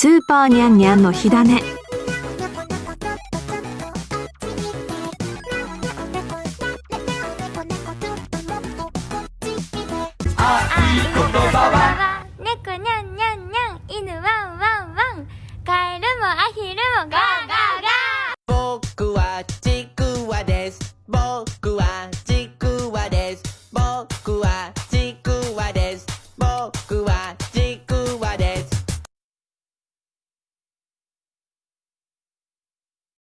スーパーニャンニャンの火種。いい言葉は猫にゃんにゃんにゃん。犬ワンワンワン。カエルもアヒルもガーガーガ。ー僕はちくわです。僕はちくわです。僕は